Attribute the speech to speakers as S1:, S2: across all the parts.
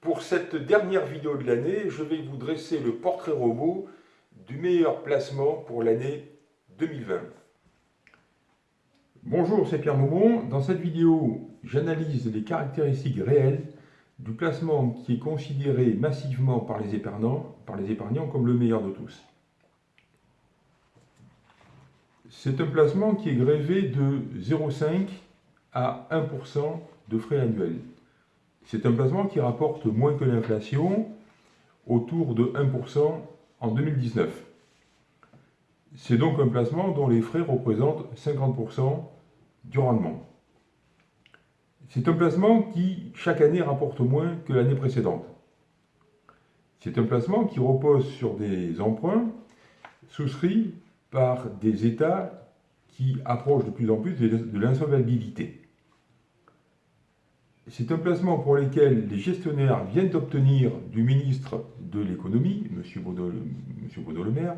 S1: Pour cette dernière vidéo de l'année, je vais vous dresser le portrait robot du meilleur placement pour l'année 2020. Bonjour, c'est Pierre Maumont. Dans cette vidéo, j'analyse les caractéristiques réelles du placement qui est considéré massivement par les épargnants, par les épargnants comme le meilleur de tous. C'est un placement qui est grévé de 0,5 à 1% de frais annuels. C'est un placement qui rapporte moins que l'inflation, autour de 1% en 2019. C'est donc un placement dont les frais représentent 50% du rendement. C'est un placement qui, chaque année, rapporte moins que l'année précédente. C'est un placement qui repose sur des emprunts souscrits par des États qui approchent de plus en plus de l'insolvabilité. C'est un placement pour lequel les gestionnaires viennent d'obtenir du ministre de l'économie, M. Baudot, Maire,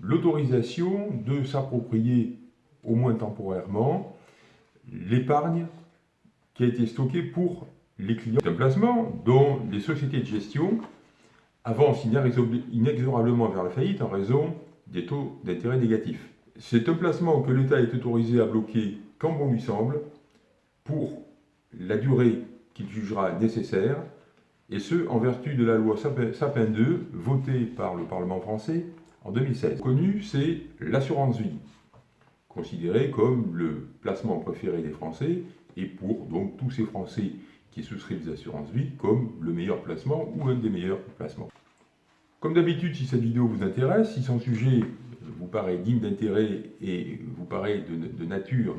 S1: l'autorisation de s'approprier, au moins temporairement, l'épargne qui a été stockée pour les clients. C'est un placement dont les sociétés de gestion avancent inexorablement vers la faillite en raison des taux d'intérêt négatifs. C'est un placement que l'État est autorisé à bloquer quand bon lui semble pour la durée qu'il jugera nécessaire, et ce, en vertu de la loi Sapin 2, votée par le Parlement français en 2016. Connu, c'est l'assurance vie, considérée comme le placement préféré des Français, et pour donc tous ces Français qui souscrivent des assurances vie comme le meilleur placement ou un des meilleurs placements. Comme d'habitude, si cette vidéo vous intéresse, si son sujet vous paraît digne d'intérêt et vous paraît de nature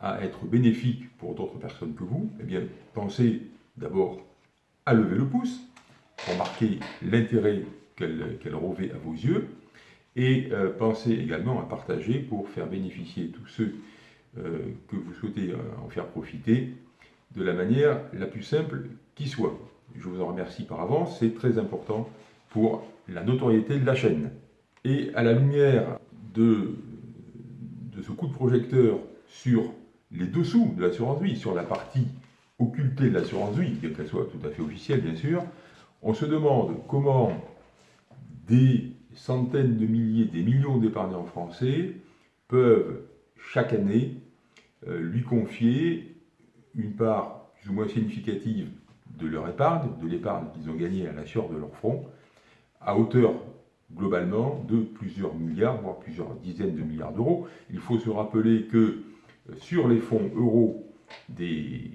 S1: à être bénéfique pour d'autres personnes que vous, eh bien, pensez d'abord à lever le pouce pour marquer l'intérêt qu'elle revêt à vos yeux, et euh, pensez également à partager pour faire bénéficier tous ceux euh, que vous souhaitez en faire profiter de la manière la plus simple qui soit. Je vous en remercie par avance, c'est très important pour la notoriété de la chaîne. Et à la lumière de, de ce coup de projecteur sur les dessous de l'assurance vie, sur la partie occultée de l'assurance vie, bien qu'elle soit tout à fait officielle bien sûr, on se demande comment des centaines de milliers, des millions d'épargnants français peuvent chaque année euh, lui confier une part plus ou moins significative de leur épargne, de l'épargne qu'ils ont gagnée à la de leur front, à hauteur globalement de plusieurs milliards, voire plusieurs dizaines de milliards d'euros. Il faut se rappeler que sur les fonds euros des,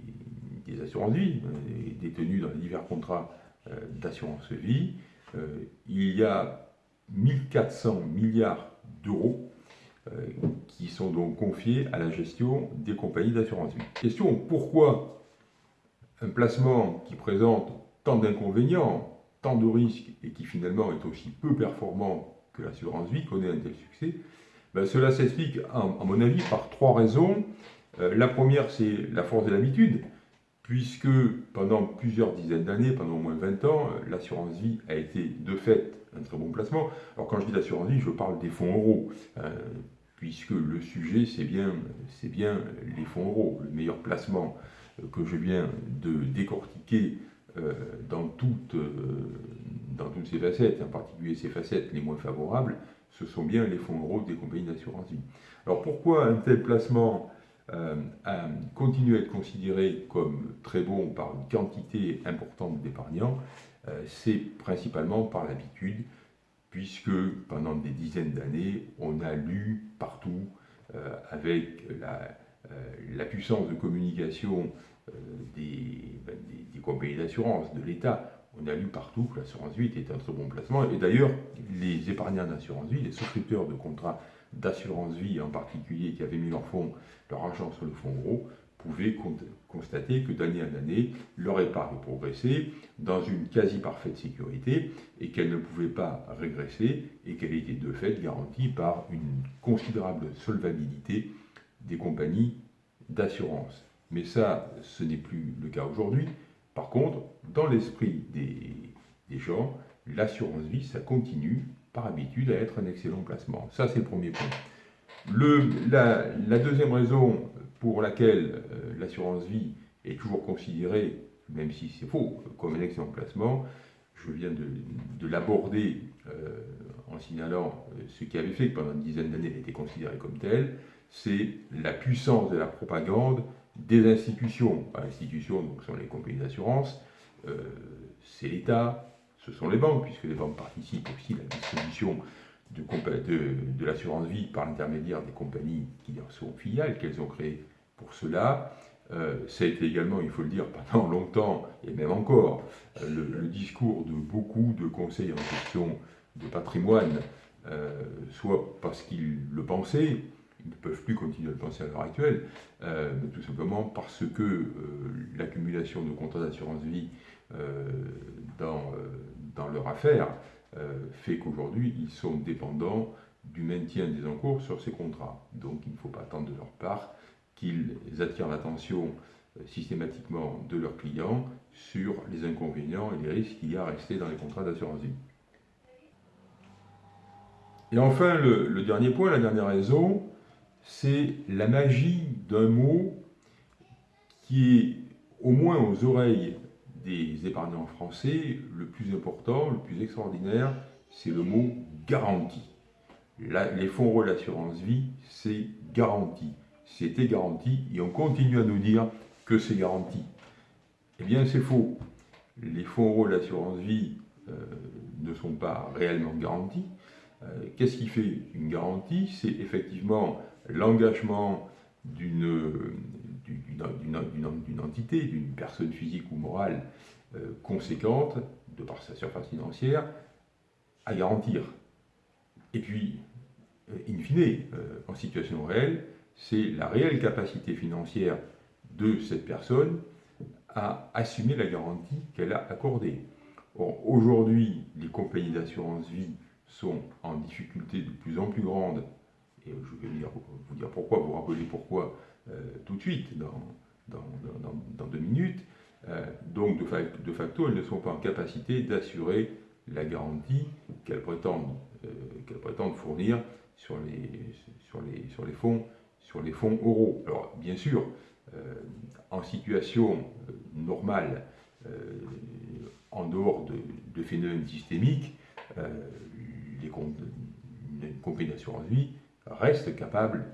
S1: assurances vie, euh, détenus dans les divers contrats euh, d'assurance vie, euh, il y a 1400 milliards d'euros qui sont donc confiés à la gestion des compagnies d'assurance vie. Question, pourquoi un placement qui présente tant d'inconvénients, tant de risques et qui finalement est aussi peu performant que l'assurance vie connaît un tel succès ben, cela s'explique, à, mon avis, par trois raisons. Euh, la première, c'est la force de l'habitude, puisque pendant plusieurs dizaines d'années, pendant au moins 20 ans, euh, l'assurance vie a été de fait un très bon placement. Alors quand je dis l'assurance vie, je parle des fonds euros, euh, puisque le sujet, c'est bien, les fonds euros, le meilleur placement que je viens de décortiquer dans, toutes, dans toutes ces facettes, en particulier ces facettes les moins favorables, ce sont bien les fonds euros des compagnies d'assurance vie. Alors pourquoi un tel placement euh, a continué à être considéré comme très bon par une quantité importante d'épargnants euh, C'est principalement par l'habitude, puisque pendant des dizaines d'années, on a lu partout, euh, avec la, puissance de communication ben, des compagnies d'assurance, de l'État, on a lu partout que l'assurance vie était un très bon placement. Et d'ailleurs, les épargnants d'assurance vie, les souscripteurs de contrats d'assurance vie en particulier, qui avaient mis leur, fonds, leur argent sur le fonds euro, pouvaient constater que d'année en année, leur épargne progressait dans une quasi-parfaite sécurité et qu'elle ne pouvait pas régresser et qu'elle était de fait garantie par une considérable solvabilité des compagnies d'assurance. Mais ça, ce n'est plus le cas aujourd'hui. Par contre, dans l'esprit des, gens, l'assurance vie, ça continue par habitude à être un excellent placement. Ça, c'est le premier point. la, deuxième raison pour laquelle euh, l'assurance vie est toujours considérée même si c'est faux, comme un excellent placement. Je viens de, l'aborder euh, en signalant euh, ce qui avait fait que pendant une dizaine d'années elle était considérée comme telle, c'est la puissance de la propagande des institutions. Institutions, donc, sont les compagnies d'assurance, euh, c'est l'État, ce sont les banques, puisque les banques participent aussi à la distribution de, l'assurance vie par l'intermédiaire des compagnies qui sont filiales, qu'elles ont créées pour cela. Euh, ça a été également, il faut le dire, pendant longtemps, et même encore, euh, le, discours de beaucoup de conseils en question de patrimoine, euh, soit parce qu'ils le pensaient, ne peuvent plus continuer à le penser à l'heure actuelle, mais tout simplement parce que l'accumulation de contrats d'assurance vie dans, dans leur affaire fait qu'aujourd'hui, ils sont dépendants du maintien des encours sur ces contrats. Donc il ne faut pas attendre de leur part qu'ils attirent l'attention euh, systématiquement de leurs clients sur les inconvénients et les risques qu'il y a à rester dans les contrats d'assurance vie. Et enfin, le, dernier point, la dernière raison, c'est la magie d'un mot qui est, au moins aux oreilles des épargnants français, le plus important, le plus extraordinaire, c'est le mot garantie. les fonds euros d'assurance vie, c'est garantie c'était garanti, et on continue à nous dire que c'est garanti. Eh bien, c'est faux. Les fonds euros d'assurance vie euh, ne sont pas réellement garantis. Euh, qu'est-ce qui fait une garantie? C'est effectivement l'engagement d'une entité, d'une personne physique ou morale euh, conséquente, de par sa surface financière, à garantir. Et puis, in fine, en situation réelle, c'est la réelle capacité financière de cette personne à assumer la garantie qu'elle a accordée. aujourd'hui, les compagnies d'assurance vie sont en difficulté de plus en plus grande, et je vais vous dire pourquoi, vous rappeler pourquoi euh, tout de suite, dans, dans, deux minutes. Euh, donc, de facto, elles ne sont pas en capacité d'assurer la garantie qu'elles prétendent, euh, prétendent fournir sur les, sur les, sur les fonds sur les fonds euros. Alors, bien sûr, en situation normale, en dehors de, phénomènes systémiques, les une compagnie d'assurance vie reste capable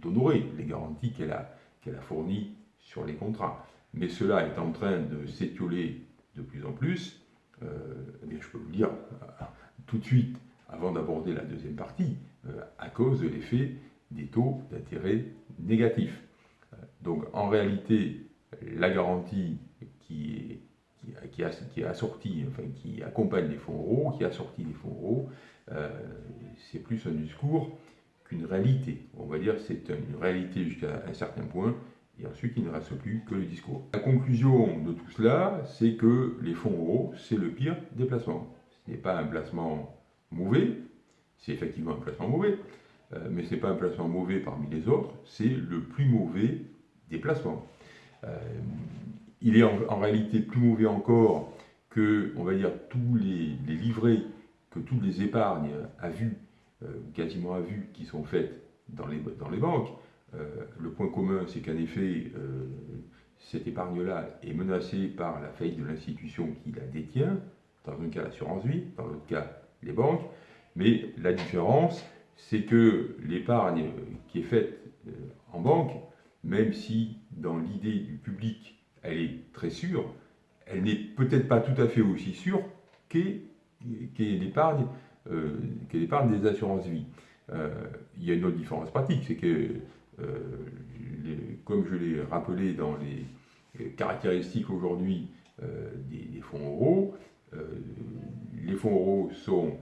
S1: d'honorer les garanties qu'elle a, qu'elle a fournies sur les contrats. Mais cela est en train de s'étioler de plus en plus. Eh je peux vous dire tout de suite, avant d'aborder la deuxième partie, à cause de l'effet des taux d'intérêt négatifs. Euh, donc en réalité, la garantie qui est, qui, qui, assortie, enfin qui accompagne les fonds euros, qui assortit les fonds euros, euh, c'est plus un discours qu'une réalité. On va dire c'est une réalité jusqu'à un certain point, et ensuite il ne reste plus que le discours. La conclusion de tout cela, c'est que les fonds euros, c'est le pire des placements. Ce n'est pas un placement mauvais, c'est effectivement un placement mauvais, euh, mais ce n'est pas un placement mauvais parmi les autres, c'est le plus mauvais des placements. Euh, il est en, réalité plus mauvais encore que, on va dire, tous les, livrets que toutes les épargnes à vue, quasiment à vue, qui sont faites dans les, dans les banques. le point commun, c'est qu'en effet, cette épargne-là est menacée par la faillite de l'institution qui la détient, dans un cas l'assurance vie, dans l'autre cas les banques, mais la différence, c'est que l'épargne qui est faite euh, en banque, même si dans l'idée du public elle est très sûre, elle n'est peut-être pas tout à fait aussi sûre qu'est l'épargne euh, des assurances-vie. Euh, il y a une autre différence pratique, c'est que, comme je l'ai rappelé dans les caractéristiques aujourd'hui des, fonds euros, les fonds euros sont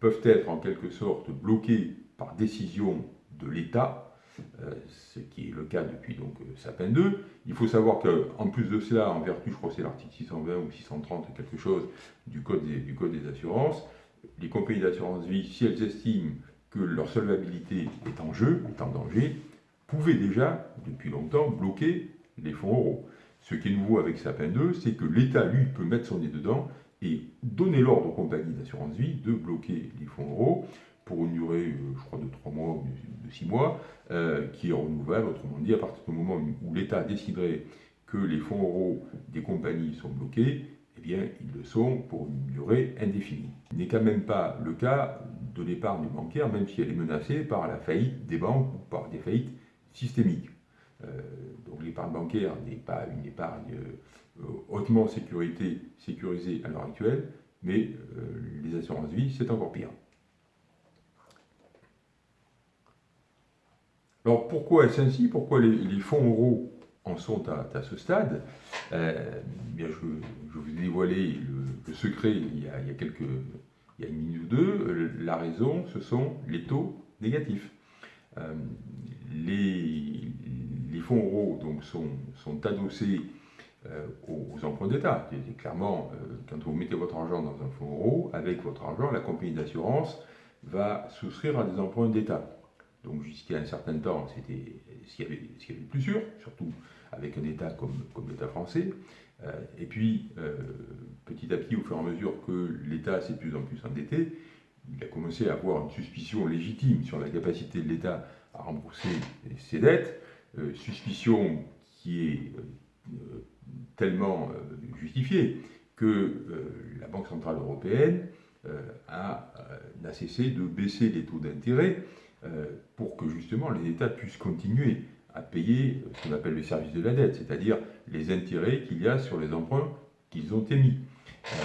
S1: peuvent être en quelque sorte bloqués par décision de l'État, euh, ce qui est le cas depuis donc euh, Sapin 2. Il faut savoir qu'en plus de cela, en vertu, je crois que c'est l'article 620 ou 630, quelque chose du code du code des assurances, les compagnies d'assurance vie, si elles estiment que leur solvabilité est en jeu, est en danger, pouvaient déjà, depuis longtemps, bloquer les fonds euros. Ce qui est nouveau avec Sapin 2, c'est que l'État, lui, peut mettre son nez dedans et donner l'ordre aux compagnies d'assurance vie de bloquer les fonds euros pour une durée, euh, je crois, de 3 mois ou de 6 mois, euh, qui est renouvelable. Autrement dit, à partir du moment où l'État déciderait que les fonds euros des compagnies sont bloqués, eh bien, ils le sont pour une durée indéfinie. Il n'est quand même pas le cas de l'épargne bancaire, même si elle est menacée par la faillite des banques ou par des faillites systémiques. Euh, donc l'épargne bancaire n'est pas une épargne euh, hautement sécurisée à l'heure actuelle, mais les assurances vie, c'est encore pire. Alors pourquoi est-ce ainsi? Pourquoi les, fonds euros en sont à, ce stade euh, bien, je, vous ai dévoilé le, secret il y, a, quelques, il y a une minute ou deux. La raison, ce sont les taux négatifs. Euh, les, fonds euros donc, sont, adossés euh, aux, emprunts d'État. Clairement, quand vous mettez votre argent dans un fonds euro, avec votre argent, la compagnie d'assurance va souscrire à des emprunts d'État. Donc jusqu'à un certain temps, c'était ce qu'il y, avait de plus sûr, surtout avec un État comme, comme l'État français. Euh, et puis, euh, petit à petit, au fur et à mesure que l'État s'est de plus en plus endetté, il a commencé à avoir une suspicion légitime sur la capacité de l'État à rembourser ses dettes, euh, suspicion qui est tellement justifiée que la Banque Centrale Européenne n'a cessé de baisser les taux d'intérêt pour que justement les États puissent continuer à payer ce qu'on appelle le service de la dette, c'est-à-dire les intérêts qu'il y a sur les emprunts qu'ils ont émis. Euh,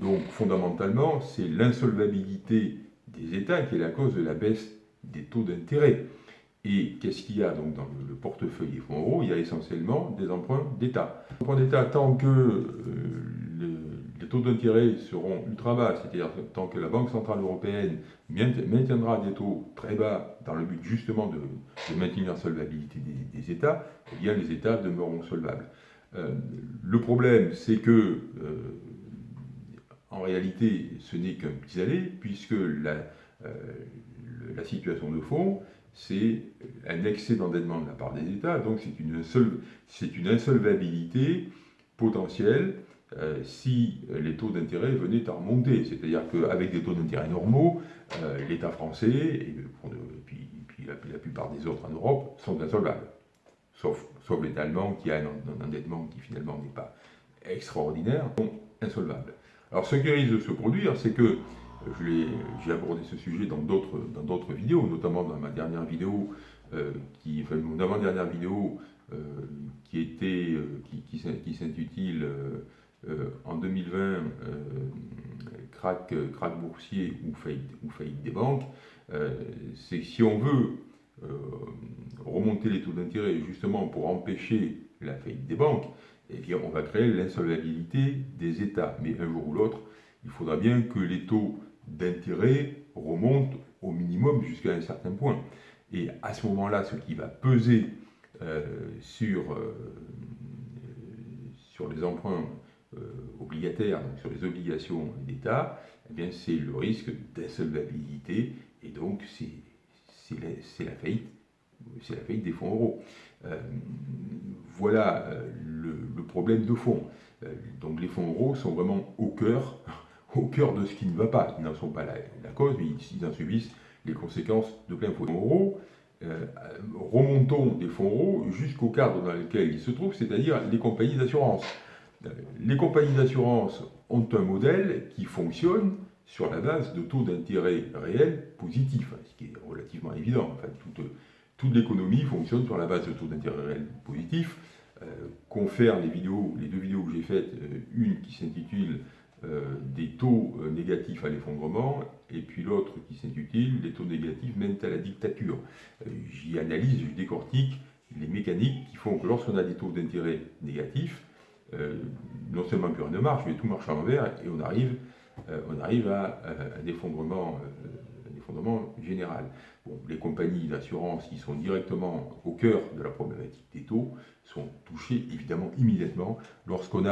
S1: donc fondamentalement, c'est l'insolvabilité des États qui est la cause de la baisse des taux d'intérêt. Et qu'est-ce qu'il y a donc dans le portefeuille des fonds euros Il y a essentiellement des emprunts d'État. Emprunts d'État, tant que euh, taux d'intérêt seront ultra bas, c'est-à-dire tant que la Banque Centrale Européenne maintiendra des taux très bas dans le but justement de, maintenir la solvabilité des, États, eh bien les États demeureront solvables. Euh, le problème, c'est que, euh, en réalité, ce n'est qu'un pis-aller, puisque la, euh, la situation de fond, c'est un excès d'endettement de la part des États, donc c'est une insolvabilité potentielle euh, si les taux d'intérêt venaient à remonter. C'est-à-dire qu'avec des taux d'intérêt normaux, euh, l'État français, et, puis, la, plupart des autres en Europe, sont insolvables. Sauf, l'État allemand qui a un, endettement qui finalement n'est pas extraordinaire, sont insolvables. Alors ce qui risque de se produire, c'est que j'ai abordé ce sujet dans d'autres vidéos, notamment dans ma dernière vidéo, euh, qui, enfin, mon avant-dernière vidéo, qui était, qui, qui s'intitule euh, en 2020, euh, crack, crack boursier ou faillite, faillite des banques, euh, c'est si on veut remonter les taux d'intérêt justement pour empêcher la faillite des banques, eh bien, on va créer l'insolvabilité des États. Mais un jour ou l'autre, il faudra bien que les taux d'intérêt remontent au minimum jusqu'à un certain point. Et à ce moment-là, ce qui va peser sur, les emprunts euh, obligataire, donc sur les obligations d'État, eh bien c'est le risque d'insolvabilité et donc c'est la, la, faillite, c'est la faillite des fonds euros. Euh, voilà euh, le, problème de fond. donc les fonds euros sont vraiment au cœur, au cœur de ce qui ne va pas. Ils n'en sont pas la, cause, mais ils, en subissent les conséquences de plein fonds euros. remontons des fonds euros jusqu'au cadre dans lequel ils se trouvent, c'est-à-dire les compagnies d'assurance les compagnies d'assurance ont un modèle qui fonctionne sur la base de taux d'intérêt réels positifs, ce qui est relativement évident. Enfin, toute, l'économie fonctionne sur la base de taux d'intérêt réels positifs. Euh, confère les vidéos, les deux vidéos que j'ai faites, euh, une qui s'intitule euh, Des taux euh, négatifs à l'effondrement, et puis l'autre qui s'intitule Les taux négatifs mènent à la dictature. J'y analyse, je décortique les mécaniques qui font que lorsqu'on a des taux d'intérêt négatifs, euh, non seulement plus rien ne marche, mais tout marche à l'envers et on arrive, euh, on arrive à, un, effondrement, un effondrement général. les compagnies d'assurance qui sont directement au cœur de la problématique des taux sont touchées évidemment immédiatement lorsqu'on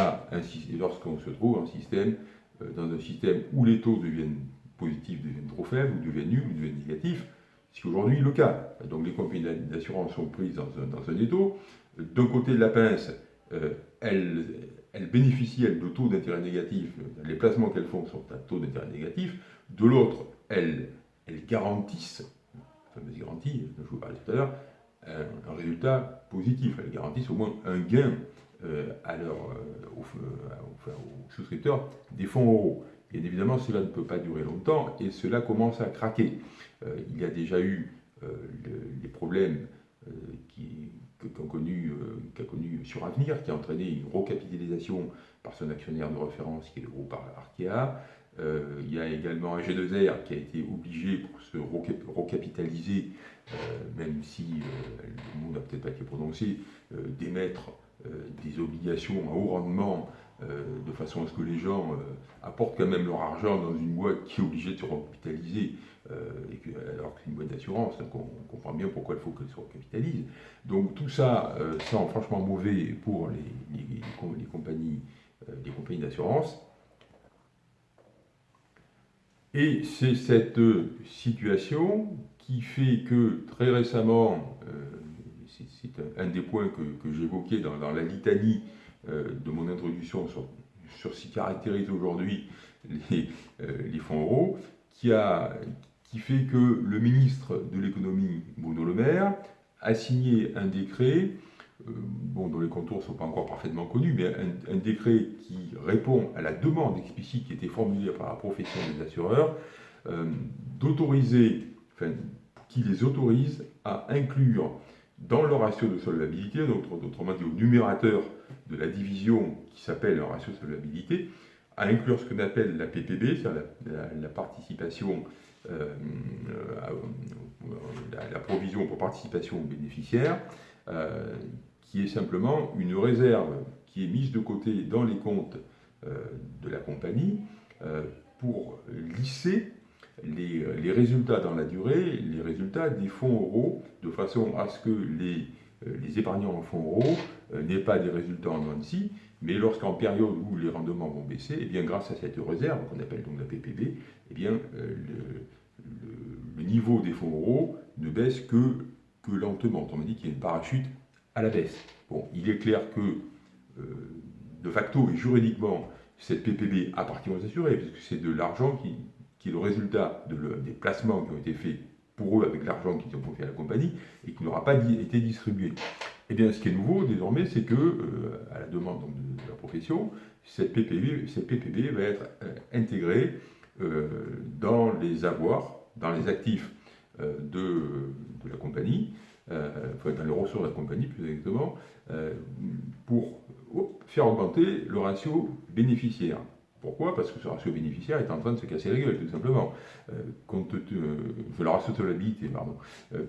S1: lorsqu'on se trouve euh, dans un système où les taux deviennent positifs, deviennent trop faibles, ou deviennent nuls, ou deviennent négatifs, ce qui aujourd'hui le cas. Donc les compagnies d'assurance sont prises dans un, dans un étau. D'un côté de la pince, euh, elles, bénéficient de taux d'intérêt négatif, les placements qu'elles font sont à taux d'intérêt négatif, de l'autre, elles, garantissent, la fameuse garantie dont je vous parlais tout à l'heure, un, résultat positif, elles garantissent au moins un gain à leur, aux, souscripteurs des fonds euros. Bien évidemment, cela ne peut pas durer longtemps et cela commence à craquer. il y a déjà eu les problèmes qui, qu'a connu, connu sur Avenir, qui a entraîné une recapitalisation par son actionnaire de référence, qui est le groupe Arkea. Euh, il y a également un G2R qui a été obligé pour se recapitaliser, euh, même si euh, le mot n'a peut-être pas été prononcé, d'émettre des obligations à haut rendement de façon à ce que les gens apportent quand même leur argent dans une boîte qui est obligée de se recapitaliser, alors que c'est une boîte d'assurance, donc on, comprend bien pourquoi il faut qu'elle se recapitalise. Donc tout ça sent franchement mauvais pour les compagnies des compagnies d'assurance. Et c'est cette situation qui fait que très récemment, euh, c'est un des points que, j'évoquais dans, la litanie euh, de mon introduction sur, sur ce qui caractérise aujourd'hui les, euh, fonds euros, qui, a, qui fait que le ministre de l'économie, Bruno Le Maire, a signé un décret euh, bon, dont les contours ne sont pas encore parfaitement connus, mais un, décret qui répond à la demande explicite qui était formulée par la profession des assureurs, euh, d'autoriser, enfin, qui les autorise à inclure dans leur ratio de solvabilité, autrement dit au numérateur de la division qui s'appelle le ratio de solvabilité, à inclure ce qu'on appelle la PPB, c'est-à-dire la, participation, euh, la, provision pour participation aux bénéficiaires, qui est simplement une réserve qui est mise de côté dans les comptes euh, de la compagnie euh, pour lisser les, les, résultats dans la durée, les résultats des fonds euros, de façon à ce que les, euh, les épargnants en fonds euros n'aient pas des résultats en Nancy, mais lorsqu'en période où les rendements vont baisser, eh bien grâce à cette réserve, qu'on appelle donc la PPB, eh le, niveau des fonds euros ne baisse que, lentement. On m'a dit qu'il y a une parachute à la baisse. Bon, il est clair que, euh, de facto et juridiquement, cette PPB appartient aux assurés, puisque c'est de l'argent qui, est le résultat de des placements qui ont été faits pour eux avec l'argent qu'ils ont confié à la compagnie et qui n'aura pas été distribué. Eh bien, ce qui est nouveau désormais, c'est que, euh, à la demande de, la profession, cette PPB, cette PPB va être euh, intégrée dans les avoirs, dans les actifs de, de, la compagnie, euh, dans les ressources de la compagnie plus exactement, euh, pour faire augmenter le ratio bénéficiaire. Pourquoi? Parce que ce ratio bénéficiaire est en train de se casser la gueule, tout simplement. Euh, compte le ratio de pardon,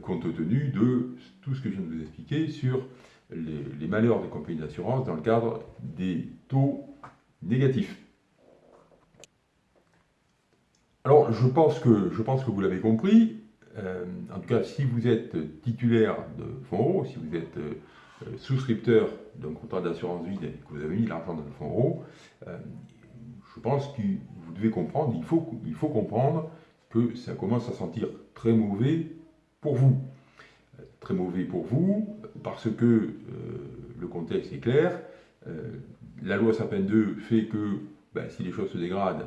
S1: compte tenu de tout ce que je viens de vous expliquer sur les malheurs des compagnies d'assurance dans le cadre des taux négatifs. Alors, je pense que, je pense que vous l'avez compris, euh, en tout cas, si vous êtes titulaire de fonds euros, si vous êtes euh, souscripteur d'un contrat d'assurance vie et que vous avez mis l'argent dans le fonds euros, euh, je pense que vous devez comprendre, il faut, il faut comprendre que ça commence à sentir très mauvais pour vous. Très mauvais pour vous, parce que le contexte est clair. la loi Sapin 2 fait que ben, si les choses se dégradent,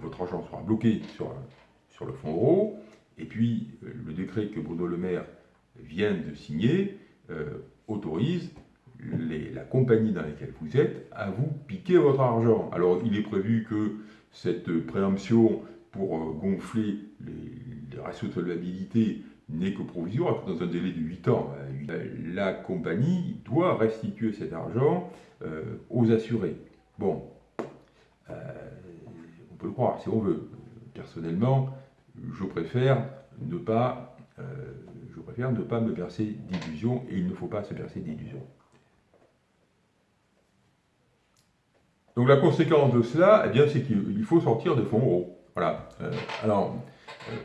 S1: votre argent sera bloqué sur le fonds euro. Et puis, euh, le décret que Bruno Le Maire vient de signer euh, autorise la compagnie dans laquelle vous êtes à vous piquer votre argent. Alors, il est prévu que cette préemption pour euh, gonfler les, ratios de solvabilité n'est que provisoire, dans un délai de 8 ans. La compagnie doit restituer cet argent aux assurés. Bon, on peut le croire si on veut. Personnellement, je préfère ne pas, euh, me bercer d'illusions et il ne faut pas se bercer d'illusions. Donc la conséquence de cela, eh bien, c'est qu'il faut sortir des fonds euros. Voilà. Euh, alors, euh,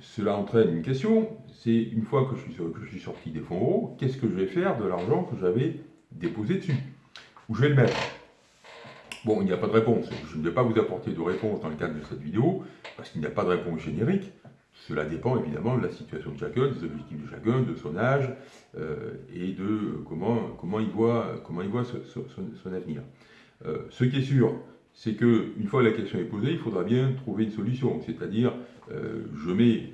S1: cela entraîne une question, c'est une fois que je, suis, que je suis sorti des fonds euros, qu'est-ce que je vais faire de l'argent que j'avais déposé dessus? Où je vais le mettre? Bon, il n'y a pas de réponse. Je ne vais pas vous apporter de réponse dans le cadre de cette vidéo, parce qu'il n'y a pas de réponse générique. Cela dépend évidemment de la situation de chacun, des objectifs de chacun, de son âge, euh, et de comment, comment il voit, comment il voit son, avenir. Euh, ce qui est sûr, c'est qu'une fois que la question est posée, il faudra bien trouver une solution. C'est-à-dire, euh, je, mets,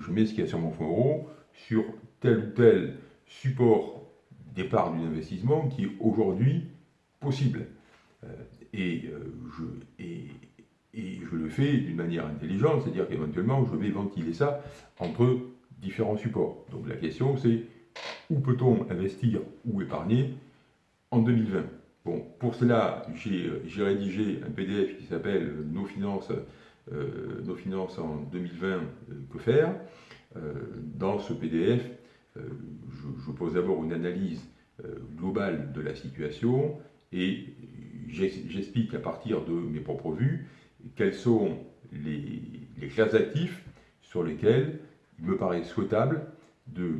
S1: je mets ce qu'il y a sur mon fonds euro sur tel ou tel support départ d'un investissement qui est aujourd'hui possible. Et, je, et, je le fais d'une manière intelligente, c'est-à-dire qu'éventuellement je vais ventiler ça entre différents supports. Donc la question c'est où peut-on investir ou épargner en 2020 Bon, pour cela, j'ai rédigé un PDF qui s'appelle Nos finances, euh, Nos finances en 2020, euh, que faire euh, Dans ce PDF, je, pose d'abord une analyse globale de la situation et j'explique à partir de mes propres vues quels sont les, classes d'actifs sur lesquelles il me paraît souhaitable de,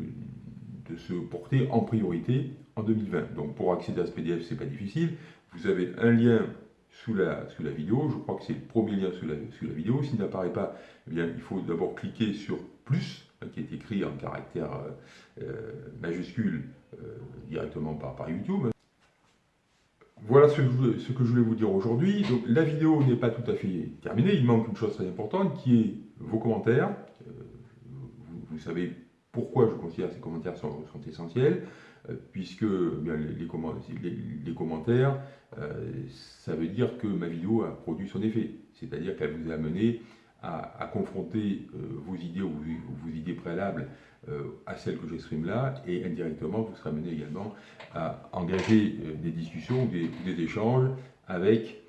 S1: se porter en priorité en 2020. Donc pour accéder à ce PDF, ce n'est pas difficile. Vous avez un lien sous la, sous la vidéo. Je crois que c'est le premier lien sous la, sous la vidéo. S'il n'apparaît pas, eh bien, il faut d'abord cliquer sur plus, hein, qui est écrit en caractère euh, euh, majuscule euh, directement par, par YouTube. Voilà ce que, je, voulais vous dire aujourd'hui. La vidéo n'est pas tout à fait terminée. Il manque une chose très importante qui est vos commentaires. Vous, vous savez pourquoi je considère ces commentaires sont, essentiels euh, puisque les, les, commentaires, euh, ça veut dire que ma vidéo a produit son effet, c'est-à-dire qu'elle vous a amené à, confronter euh, vos idées ou vos, idées préalables à celles que j'exprime là, et indirectement, vous serez amené également à engager des discussions ou des, échanges avec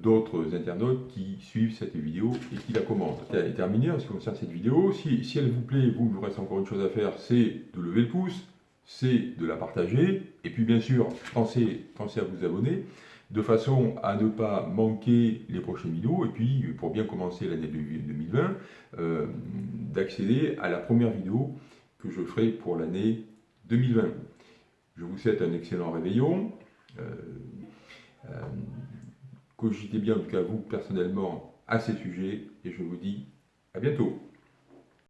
S1: d'autres internautes qui suivent cette vidéo et qui la commentent. C'est terminé en ce qui concerne cette vidéo. Si, si elle vous plaît, vous, il vous reste encore une chose à faire, c'est de lever le pouce, c'est de la partager. Et puis bien sûr, pensez, pensez à vous abonner de façon à ne pas manquer les prochaines vidéos. Et puis, pour bien commencer l'année 2020, euh, d'accéder à la première vidéo que je ferai pour l'année 2020. Je vous souhaite un excellent réveillon. Euh, euh, cogitez bien, en tout cas vous, personnellement, à ces sujets. Et je vous dis à bientôt.